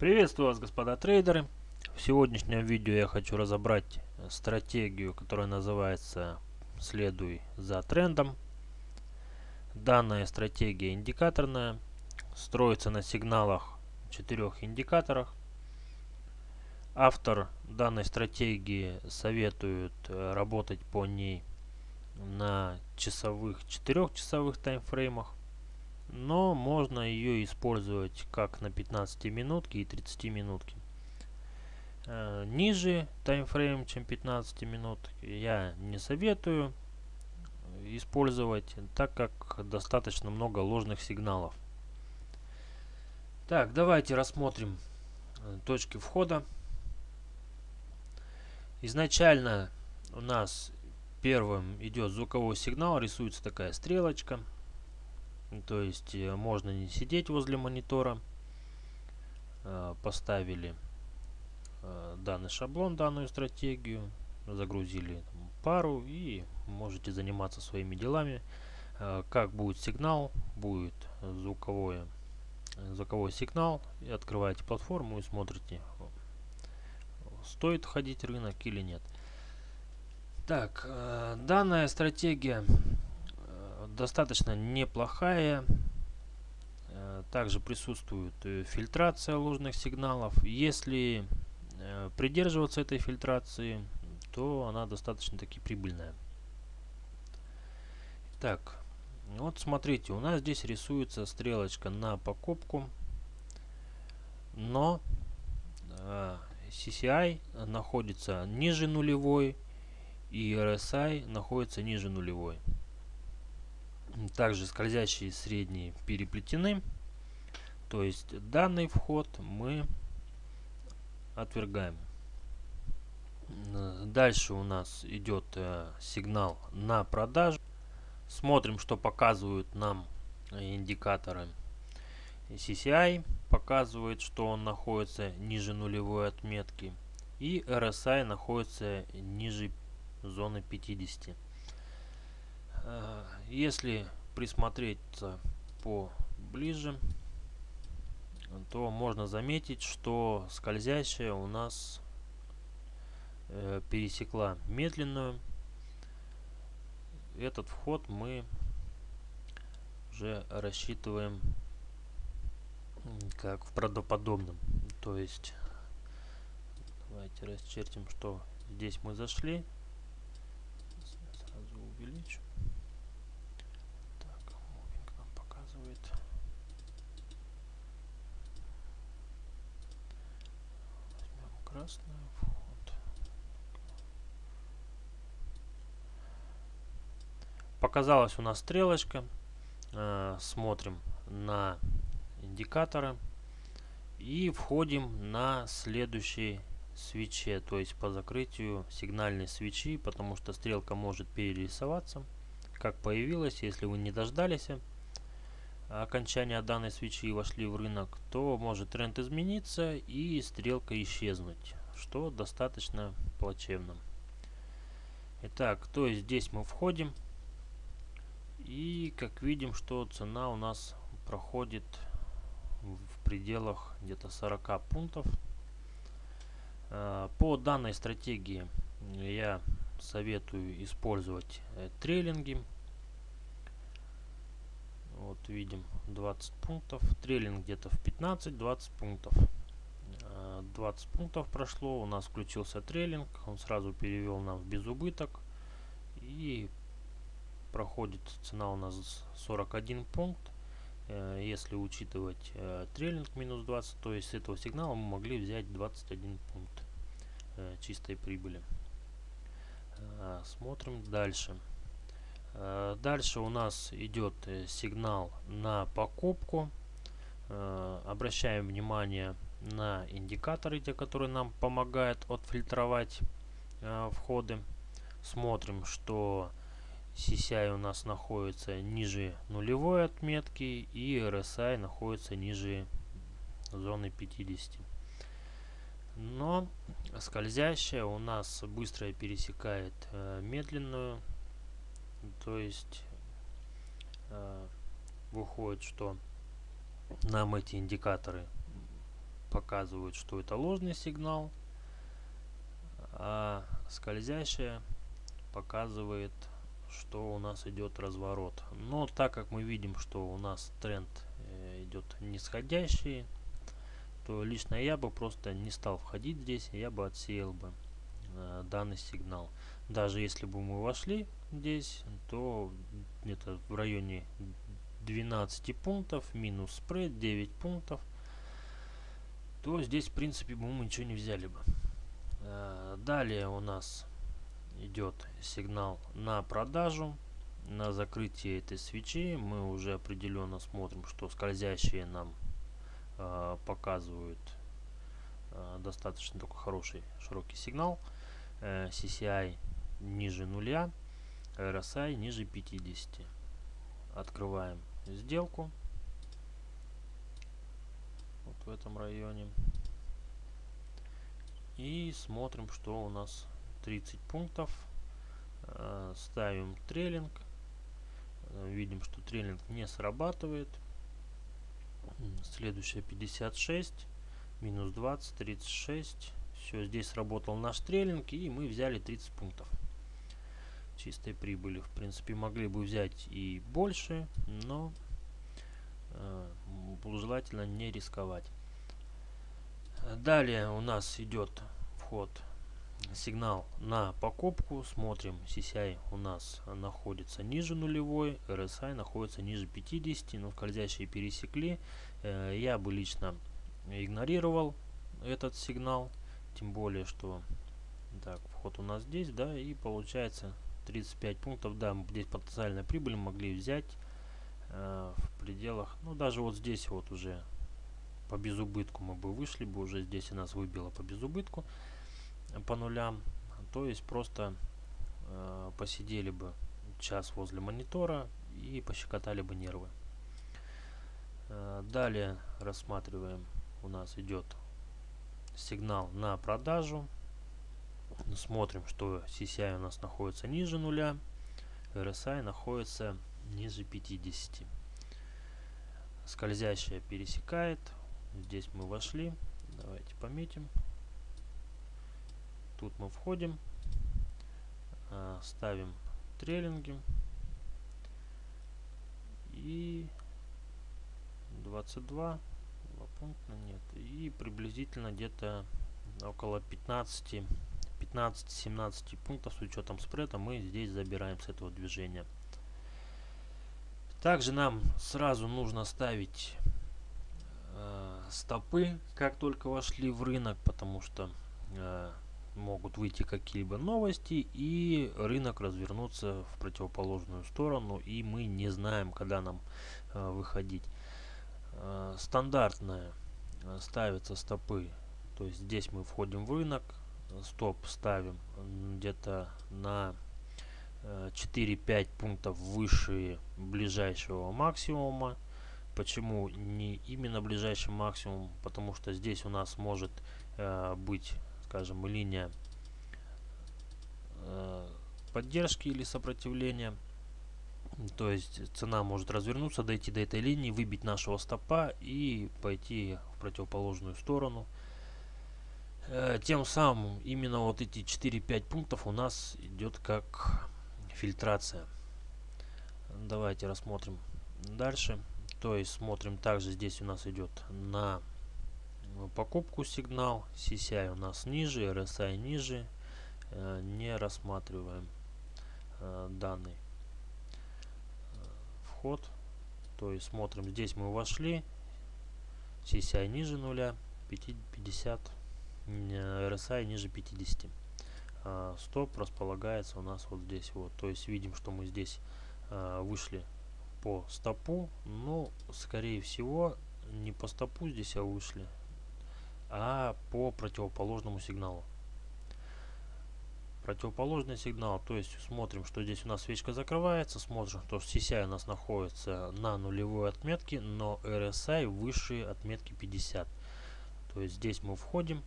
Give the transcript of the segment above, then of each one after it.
Приветствую вас, господа трейдеры. В сегодняшнем видео я хочу разобрать стратегию, которая называется «Следуй за трендом». Данная стратегия индикаторная, строится на сигналах четырех индикаторах. Автор данной стратегии советует э, работать по ней на часовых, четырехчасовых таймфреймах но можно ее использовать как на 15 минутки и 30 минутки. Э, ниже таймфрейм, чем 15 минут, я не советую использовать, так как достаточно много ложных сигналов. Так, давайте рассмотрим э, точки входа. Изначально у нас первым идет звуковой сигнал, рисуется такая стрелочка. То есть э, можно не сидеть возле монитора. Э, поставили э, данный шаблон, данную стратегию, загрузили пару и можете заниматься своими делами. Как будет сигнал, будет звуковое, звуковой сигнал. И открываете платформу и смотрите, стоит входить в рынок или нет. Так, данная стратегия достаточно неплохая. Э, также присутствует э, фильтрация ложных сигналов. Если э, придерживаться этой фильтрации, то она достаточно таки прибыльная. Так, вот смотрите, у нас здесь рисуется стрелочка на покупку, но CCI находится ниже нулевой и RSI находится ниже нулевой. Также скользящие средние переплетены. То есть данный вход мы отвергаем. Дальше у нас идет э, сигнал на продажу. Смотрим, что показывают нам индикаторы CCI. Показывает, что он находится ниже нулевой отметки. И RSI находится ниже зоны 50. Э, если присмотреться поближе, то можно заметить, что скользящая у нас э, пересекла медленную. Этот вход мы уже рассчитываем как в правдоподобном. То есть, давайте расчертим, что здесь мы зашли. Сразу увеличу. Красный вход. Показалась у нас стрелочка. Э, смотрим на индикаторы. И входим на следующий свече, то есть по закрытию сигнальной свечи, потому что стрелка может перерисоваться. Как появилась, если вы не дождались, окончания данной свечи вошли в рынок, то может тренд измениться и стрелка исчезнуть, что достаточно плачевно. Итак, то есть здесь мы входим и как видим, что цена у нас проходит в пределах где-то 40 пунктов. А, по данной стратегии я советую использовать э, трейлинги вот видим 20 пунктов. Трейлинг где-то в 15-20 пунктов. 20 э, пунктов прошло, у нас включился трейлинг, он сразу перевел нам в безубыток. И проходит цена у нас 41 пункт. Э, если учитывать э, трейлинг минус 20, то есть с этого сигнала мы могли взять 21 пункт чистой прибыли. Смотрим дальше. Э, дальше у нас идет э, сигнал на покупку. Э, обращаем внимание на индикаторы, те, которые нам помогают отфильтровать входы. Смотрим, что CCI у нас находится ниже нулевой отметки и RSI находится ниже зоны 50. Но скользящая у нас быстро пересекает медленную то есть э, выходит, что нам эти индикаторы показывают, что это ложный сигнал, а скользящая показывает, что у нас идет разворот. Но так как мы видим, что у нас тренд э, идет нисходящий, то лично я бы просто не стал входить здесь, я бы отсеял бы данный сигнал. Даже если бы мы вошли здесь, то где-то в районе 12 пунктов, минус спред 9 пунктов, то здесь в принципе мы ничего не взяли бы. Э, далее у нас идет сигнал на продажу. На закрытие этой свечи мы уже определенно смотрим, что скользящие нам э, показывают э, достаточно такой хороший широкий сигнал. Э, CCI ниже нуля, RSI ниже 50. Открываем сделку вот в этом районе и смотрим, что у нас 30 пунктов. Э, ставим трейлинг. Э, видим, что трейлинг не срабатывает. Следующая 56. Минус 20, 36. Все, здесь сработал наш трейлинг и мы взяли 30 пунктов чистой прибыли. В принципе, могли бы взять и больше, но э, желательно не рисковать. Далее у нас идет вход сигнал на покупку. Смотрим, CCI у нас находится ниже нулевой, RSI находится ниже 50, но скользящие пересекли. Э, я бы лично игнорировал этот сигнал, тем более, что так, вход у нас здесь, да, и получается 35 пунктов, да, здесь потенциальная прибыль могли взять э, в пределах, ну даже вот здесь вот уже по безубытку мы бы вышли бы, уже здесь у нас выбило по безубытку по нулям. То есть просто э, посидели бы час возле монитора и пощекотали бы нервы. Э, далее рассматриваем, у нас идет сигнал на продажу. Смотрим, что CCI у нас находится ниже нуля, RSI находится ниже 50. Скользящая пересекает. Здесь мы вошли. Давайте пометим. Тут мы входим, а, ставим трейлинги и 22 два пункта приблизительно где-то около 15 15-17 пунктов с учетом спреда мы здесь забираем с этого движения. Также нам сразу нужно ставить э, стопы как только вошли в рынок потому что э, могут выйти какие-либо новости и рынок развернуться в противоположную сторону и мы не знаем когда нам э, выходить. Э, стандартная ставятся стопы. То есть здесь мы входим в рынок стоп ставим где-то на 4-5 э, пунктов выше ближайшего максимума. Почему не именно ближайший максимум? Потому что здесь у нас может э, быть скажем, линия э, поддержки или сопротивления. То есть цена может развернуться, дойти до этой линии, выбить нашего стопа и пойти в противоположную сторону. Э, тем самым именно вот эти 4-5 пунктов у нас идет как фильтрация. Давайте рассмотрим дальше. То есть смотрим также здесь у нас идет на покупку сигнал. CCI у нас ниже, RSI ниже. Э, не рассматриваем э, данный э, вход. То есть смотрим, здесь мы вошли. CCI ниже нуля, 50, RSI ниже 50. Стоп располагается у нас вот здесь вот. То есть видим, что мы здесь вышли по стопу. Но скорее всего не по стопу здесь, а вышли а по противоположному сигналу. Противоположный сигнал, то есть смотрим, что здесь у нас свечка закрывается, смотрим, что CCI у нас находится на нулевой отметке, но RSI выше отметки 50. То есть здесь мы входим,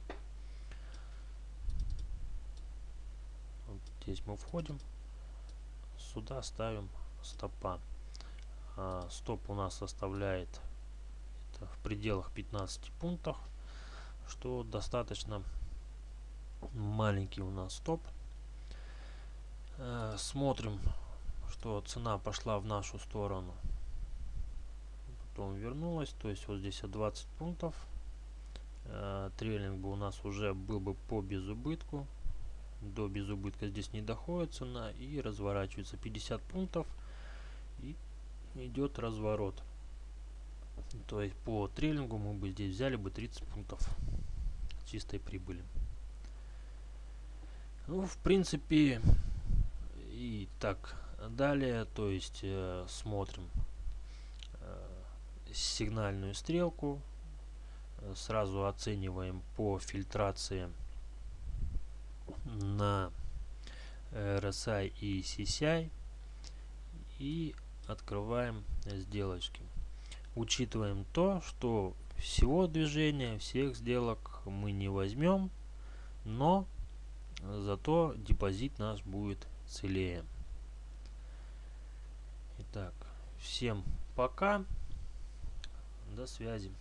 вот здесь мы входим, сюда ставим стопа. А, стоп у нас составляет в пределах 15 пунктов. что достаточно маленький у нас стоп. Э, смотрим, что цена пошла в нашу сторону. Потом вернулась, то есть вот здесь 20 пунктов. Э, трейлинг бы у нас уже был бы по безубытку. До безубытка здесь не доходит цена и разворачивается 50 пунктов и идет разворот. То есть по трейлингу мы бы здесь взяли бы 30 пунктов чистой прибыли. Ну, в принципе, и так далее. То есть э, смотрим э, сигнальную стрелку. Э, сразу оцениваем по фильтрации на RSI и CCI. И открываем сделочки. Учитываем то, что всего движения, всех сделок мы не возьмем, но зато депозит наш будет целее. Итак, всем пока, до связи.